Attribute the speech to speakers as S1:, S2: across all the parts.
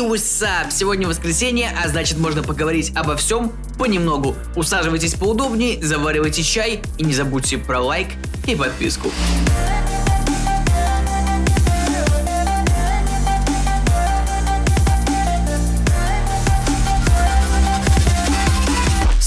S1: Up? Сегодня воскресенье, а значит можно поговорить обо всем понемногу. Усаживайтесь поудобнее, заваривайте чай и не забудьте про лайк и подписку.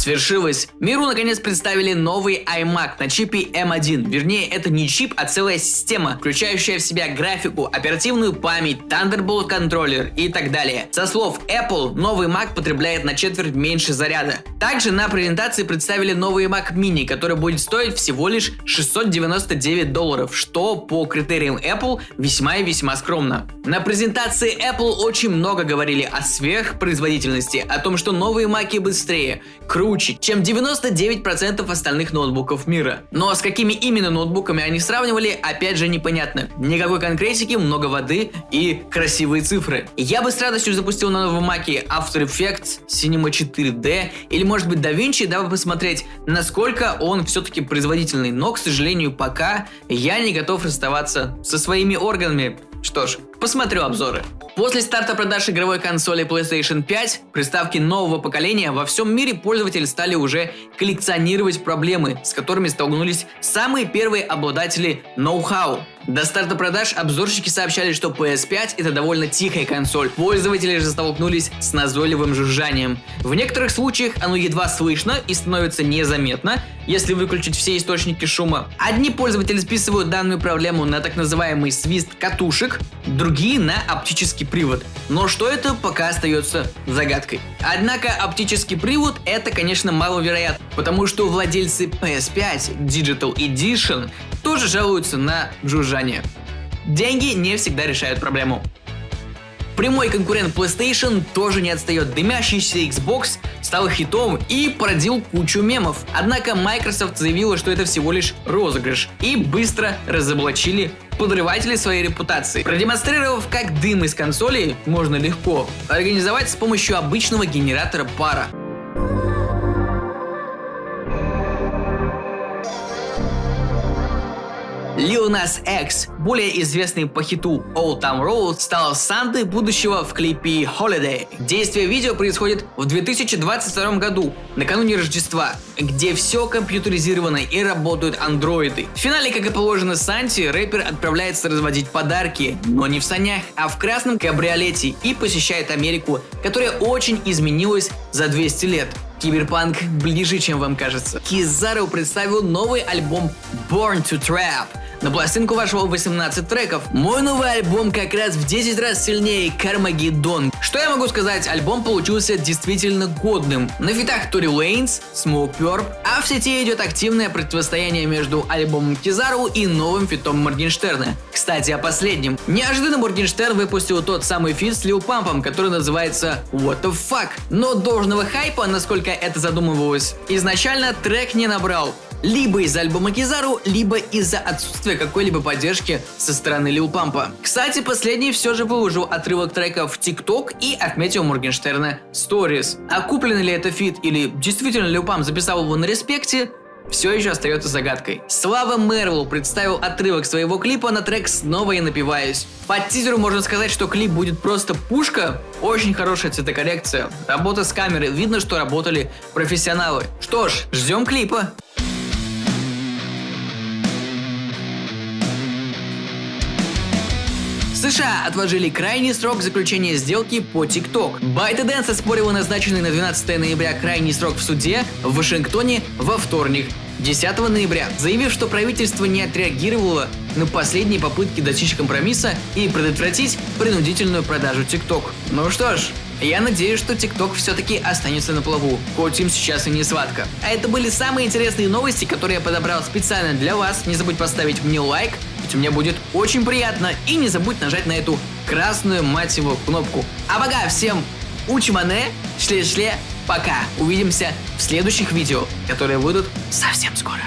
S1: Свершилось! Миру наконец представили новый iMac на чипе M1. Вернее, это не чип, а целая система, включающая в себя графику, оперативную память, Thunderbolt контроллер и так далее. Со слов Apple, новый Mac потребляет на четверть меньше заряда. Также на презентации представили новый Mac Mini, который будет стоить всего лишь 699 долларов, что по критериям Apple весьма и весьма скромно. На презентации Apple очень много говорили о сверхпроизводительности, о том, что новые Mac быстрее, круче, круче, чем 99% остальных ноутбуков мира. Но с какими именно ноутбуками они сравнивали, опять же непонятно. Никакой конкретики, много воды и красивые цифры. Я бы с радостью запустил на новом маке After Effects, Cinema 4D или может быть DaVinci, дабы посмотреть, насколько он все-таки производительный. Но, к сожалению, пока я не готов расставаться со своими органами. Что ж, посмотрю обзоры. После старта продаж игровой консоли PlayStation 5, приставки нового поколения, во всем мире пользователи стали уже коллекционировать проблемы, с которыми столкнулись самые первые обладатели ноу-хау. До старта продаж обзорщики сообщали, что PS5 это довольно тихая консоль. Пользователи же столкнулись с назойливым жужжанием. В некоторых случаях оно едва слышно и становится незаметно, если выключить все источники шума. Одни пользователи списывают данную проблему на так называемый свист катушек, другие на оптический привод. Но что это, пока остается загадкой. Однако оптический привод это, конечно, маловероятно, потому что владельцы PS5 Digital Edition тоже жалуются на жужжание. Деньги не всегда решают проблему. Прямой конкурент PlayStation тоже не отстает. Дымящийся Xbox стал хитом и породил кучу мемов. Однако Microsoft заявила, что это всего лишь розыгрыш и быстро разоблачили подрыватели своей репутации, продемонстрировав, как дым из консоли можно легко организовать с помощью обычного генератора пара. Lil Nas X, более известный по хиту Old Town Road, стал Сантой будущего в клипе Holiday. Действие видео происходит в 2022 году, накануне Рождества, где все компьютеризировано и работают андроиды. В финале, как и положено Санти, рэпер отправляется разводить подарки, но не в санях, а в красном кабриолете и посещает Америку, которая очень изменилась за 200 лет. Киберпанк ближе, чем вам кажется. Кизару представил новый альбом Born to Trap. На пластинку вошло 18 треков. Мой новый альбом как раз в 10 раз сильнее Karmageddon. Что я могу сказать, альбом получился действительно годным. На фитах Тори Лейнс, Smokepurpp, а в сети идет активное противостояние между альбомом Кизару и новым фитом Моргенштерна. Кстати, о последнем. Неожиданно Моргенштерн выпустил тот самый фит с Лил Пампом, который называется What the Fuck. Но должного хайпа, насколько это задумывалось, изначально трек не набрал либо из-за альбома Кизару, либо из-за отсутствия какой-либо поддержки со стороны Лил Пампа. Кстати, последний все же выложил отрывок трека в ТикТок и отметил Моргенштерна Stories. А куплен ли это фит или действительно Лил Памп записал его на респекте, все еще остается загадкой. Слава Мервелл представил отрывок своего клипа на трек «Снова я напиваюсь». По тизеру можно сказать, что клип будет просто пушка. Очень хорошая цветокоррекция, работа с камерой, видно, что работали профессионалы. Что ж, ждем клипа. США отложили крайний срок заключения сделки по TikTok. ByteDance оспорила назначенный на 12 ноября крайний срок в суде в Вашингтоне во вторник. 10 ноября, заявив, что правительство не отреагировало на последние попытки достичь компромисса и предотвратить принудительную продажу TikTok. Ну что ж, я надеюсь, что TikTok все-таки останется на плаву, хоть им сейчас и не сладко. А это были самые интересные новости, которые я подобрал специально для вас. Не забудь поставить мне лайк, ведь мне будет очень приятно. И не забудь нажать на эту красную, мать его, кнопку. А пока всем учимане, шле-шле, пока. Увидимся в следующих видео, которые выйдут совсем скоро.